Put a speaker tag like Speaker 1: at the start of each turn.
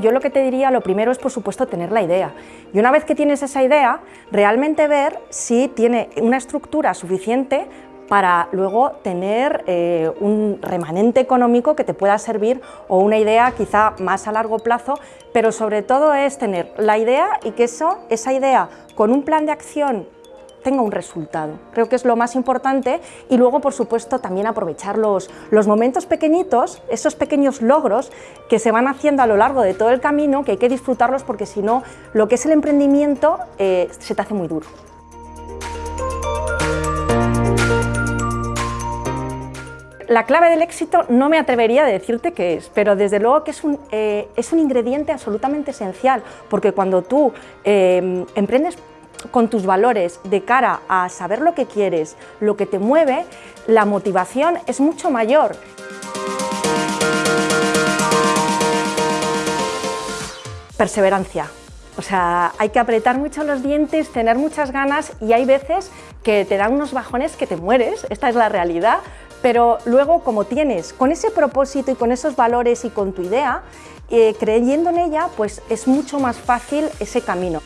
Speaker 1: Yo lo que te diría, lo primero es por supuesto tener la idea. Y una vez que tienes esa idea, realmente ver si tiene una estructura suficiente para luego tener eh, un remanente económico que te pueda servir o una idea quizá más a largo plazo, pero sobre todo es tener la idea y que eso, esa idea con un plan de acción tenga un resultado. Creo que es lo más importante y luego, por supuesto, también aprovechar los, los, momentos pequeñitos, esos pequeños logros que se van haciendo a lo largo de todo el camino, que hay que disfrutarlos porque si no, lo que es el emprendimiento eh, se te hace muy duro. La clave del éxito no me atrevería a decirte qué es, pero desde luego que es un, eh, es un ingrediente absolutamente esencial, porque cuando tú eh, emprendes con tus valores de cara a saber lo que quieres, lo que te mueve, la motivación es mucho mayor. Perseverancia. O sea, hay que apretar mucho los dientes, tener muchas ganas y hay veces que te dan unos bajones que te mueres, esta es la realidad, pero luego como tienes con ese propósito y con esos valores y con tu idea, eh, creyendo en ella, pues es mucho más fácil ese camino.